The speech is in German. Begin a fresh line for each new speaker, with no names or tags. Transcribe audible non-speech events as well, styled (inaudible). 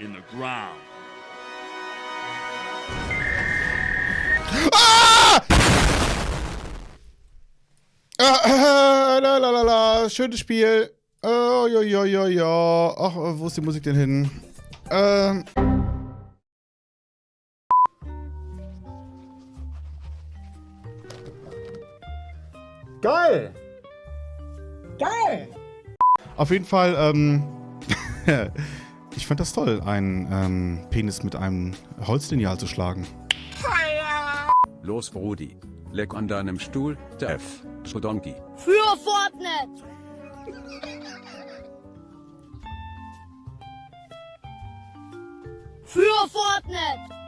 in the ground.
Ah! Ah, äh, la, la, la, la. Schönes Spiel. Oh, ja, ja, ja, ja. Ach, wo ist die Musik denn hin? Ähm.
Geil! Geil!
Auf jeden Fall, ähm. (laughs) ich fand das toll, einen ähm, Penis mit einem Holzlineal zu schlagen.
Los, Brudi. Leck an deinem Stuhl, der F. Schodonki.
Für Fortnite! Für Fortnite!